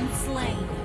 been slain.